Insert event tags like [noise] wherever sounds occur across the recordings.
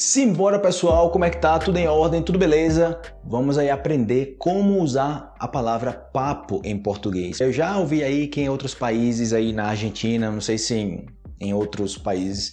Simbora pessoal, como é que tá? Tudo em ordem? Tudo beleza? Vamos aí aprender como usar a palavra papo em português. Eu já ouvi aí que em outros países aí na Argentina, não sei se em, em outros países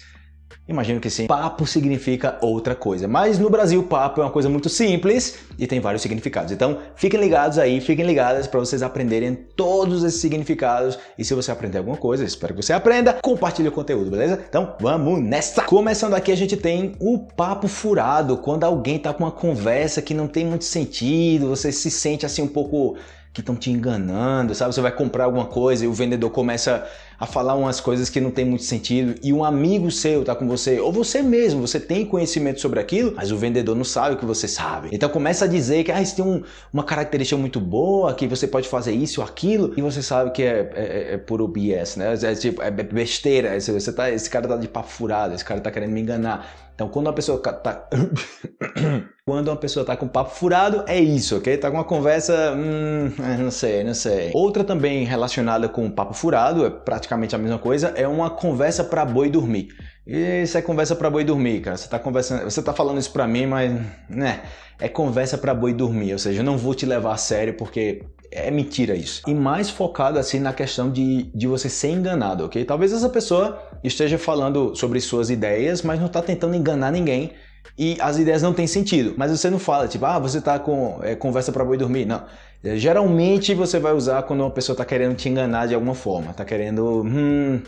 Imagino que sim. Papo significa outra coisa, mas no Brasil papo é uma coisa muito simples e tem vários significados. Então fiquem ligados aí, fiquem ligadas para vocês aprenderem todos esses significados e se você aprender alguma coisa, espero que você aprenda, compartilhe o conteúdo, beleza? Então vamos nessa! Começando aqui a gente tem o papo furado, quando alguém tá com uma conversa que não tem muito sentido, você se sente assim um pouco que estão te enganando, sabe? Você vai comprar alguma coisa e o vendedor começa a falar umas coisas que não tem muito sentido e um amigo seu tá com você, ou você mesmo, você tem conhecimento sobre aquilo, mas o vendedor não sabe o que você sabe. Então começa a dizer que ah, isso tem um, uma característica muito boa, que você pode fazer isso ou aquilo, e você sabe que é, é, é, é puro BS, né? É, tipo, é besteira, você tá, esse cara tá de papo furado, esse cara tá querendo me enganar. Então quando uma pessoa tá... [coughs] Quando uma pessoa tá com papo furado, é isso, ok? Tá com uma conversa, hum, é, não sei, não sei. Outra também relacionada com papo furado, é praticamente a mesma coisa, é uma conversa para boi dormir. Isso é conversa para boi dormir, cara. Você tá conversando, você tá falando isso para mim, mas, né, é conversa para boi dormir, ou seja, eu não vou te levar a sério porque é mentira isso. E mais focado assim na questão de, de você ser enganado, ok? Talvez essa pessoa esteja falando sobre suas ideias, mas não está tentando enganar ninguém e as ideias não têm sentido. Mas você não fala, tipo, ah, você está com é, conversa para boi dormir. Não. É, geralmente você vai usar quando uma pessoa está querendo te enganar de alguma forma. Está querendo, hum,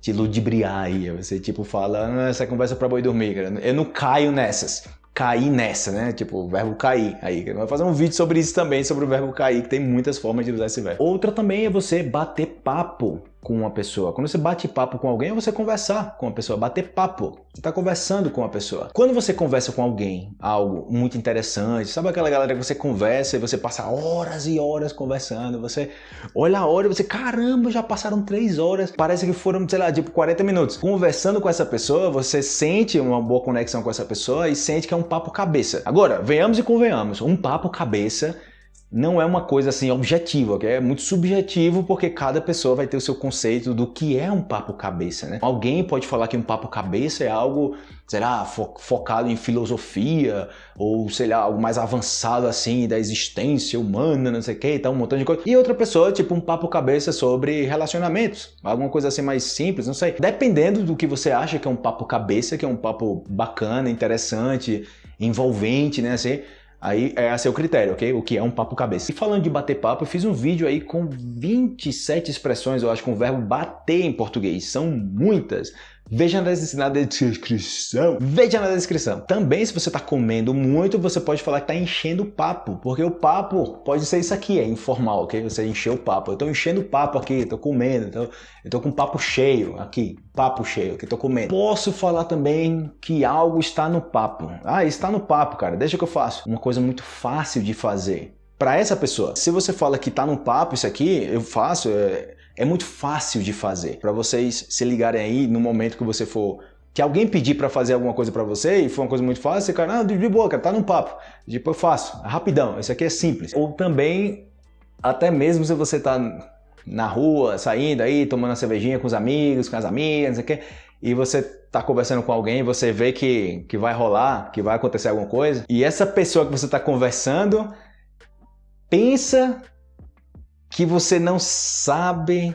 te ludibriar aí. Você tipo fala, ah, essa é conversa para boi dormir, cara. Eu não caio nessas cair nessa, né? Tipo, o verbo cair. Aí, eu vou fazer um vídeo sobre isso também, sobre o verbo cair, que tem muitas formas de usar esse verbo. Outra também é você bater papo com uma pessoa. Quando você bate papo com alguém, é você conversar com uma pessoa, bater papo. Você está conversando com uma pessoa. Quando você conversa com alguém, algo muito interessante, sabe aquela galera que você conversa e você passa horas e horas conversando, você olha a hora e você, caramba, já passaram três horas, parece que foram, sei lá, tipo 40 minutos. Conversando com essa pessoa, você sente uma boa conexão com essa pessoa e sente que é um papo cabeça. Agora, venhamos e convenhamos, um papo cabeça não é uma coisa assim objetiva, é muito subjetivo porque cada pessoa vai ter o seu conceito do que é um papo cabeça, né? Alguém pode falar que um papo cabeça é algo, será, fo focado em filosofia ou sei lá, algo mais avançado assim da existência humana, não sei o que, tá um montão de coisa. E outra pessoa, tipo um papo cabeça sobre relacionamentos, alguma coisa assim mais simples, não sei. Dependendo do que você acha que é um papo cabeça, que é um papo bacana, interessante, envolvente, né, assim, Aí é a seu critério, ok? O que é um papo cabeça. E falando de bater papo, eu fiz um vídeo aí com 27 expressões, eu acho, com o verbo bater em português. São muitas. Veja na descrição. Veja na descrição. Também, se você está comendo muito, você pode falar que está enchendo o papo. Porque o papo pode ser isso aqui, é informal, ok? Você encheu o papo. Eu estou enchendo o papo aqui, estou comendo. Então, eu estou com papo cheio aqui. Papo cheio, que estou comendo. Posso falar também que algo está no papo. Ah, está no papo, cara. Deixa que eu faço. Uma coisa muito fácil de fazer para essa pessoa. Se você fala que está no papo isso aqui, eu faço, é, é muito fácil de fazer. Para vocês se ligarem aí no momento que você for que alguém pedir para fazer alguma coisa para você e for uma coisa muito fácil, você cara, ah, de boa, cara, tá no papo. Tipo, eu faço, é rapidão, isso aqui é simples. Ou também, até mesmo se você tá na rua, saindo aí, tomando uma cervejinha com os amigos, com as amigas, não sei o quê, e você tá conversando com alguém, você vê que, que vai rolar, que vai acontecer alguma coisa, e essa pessoa que você tá conversando pensa que você não sabe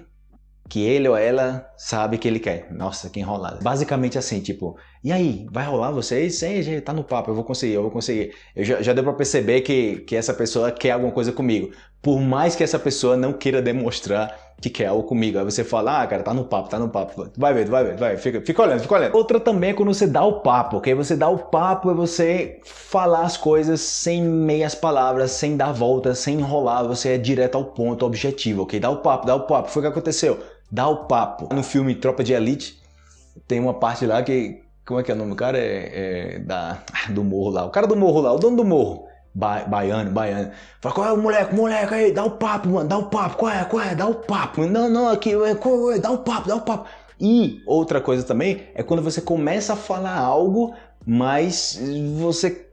que ele ou ela sabe que ele quer. Nossa, que enrolada. Basicamente assim, tipo, e aí, vai rolar vocês? Sim, gente, tá no papo, eu vou conseguir, eu vou conseguir. Eu já, já deu pra perceber que, que essa pessoa quer alguma coisa comigo. Por mais que essa pessoa não queira demonstrar que quer algo comigo. Aí você fala, ah, cara, tá no papo, tá no papo. Vai ver, vai ver, vai, fica, fica olhando, fica olhando. Outra também é quando você dá o papo, ok? Você dá o papo é você falar as coisas sem meias palavras, sem dar voltas, sem enrolar, você é direto ao ponto, objetivo, ok? Dá o papo, dá o papo. Foi o que aconteceu. Dá o papo. No filme Tropa de Elite, tem uma parte lá que, como é que é o nome? O cara é, é da, [laughs] do morro lá. O cara do morro lá, o dono do morro ba baiano, baiano. Fala, qual é o moleque, moleque aí, dá o papo, mano, dá o papo, qual é, qual é, dá o papo. Não, não, aqui, é, dá o papo, dá o papo. E outra coisa também é quando você começa a falar algo, mas você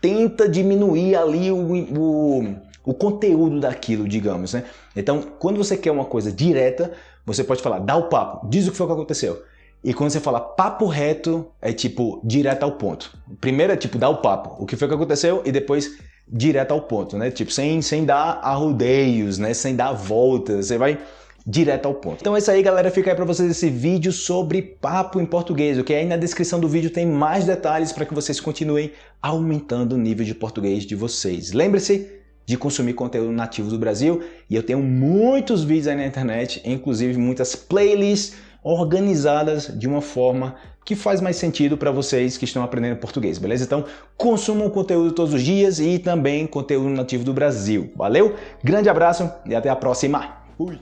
tenta diminuir ali o, o, o conteúdo daquilo, digamos, né? Então, quando você quer uma coisa direta, você pode falar, dá o papo, diz o que foi que aconteceu. E quando você fala papo reto, é tipo direto ao ponto. Primeiro é tipo dar o papo, o que foi que aconteceu e depois direto ao ponto, né? Tipo, sem, sem dar arrudeios, né? Sem dar voltas, você vai direto ao ponto. Então é isso aí, galera. Fica aí para vocês esse vídeo sobre papo em português, ok? Aí na descrição do vídeo tem mais detalhes para que vocês continuem aumentando o nível de português de vocês. Lembre-se de consumir conteúdo nativo do Brasil e eu tenho muitos vídeos aí na internet, inclusive muitas playlists organizadas de uma forma que faz mais sentido para vocês que estão aprendendo português, beleza? Então, consumam conteúdo todos os dias e também conteúdo nativo do Brasil. Valeu? Grande abraço e até a próxima. Fui!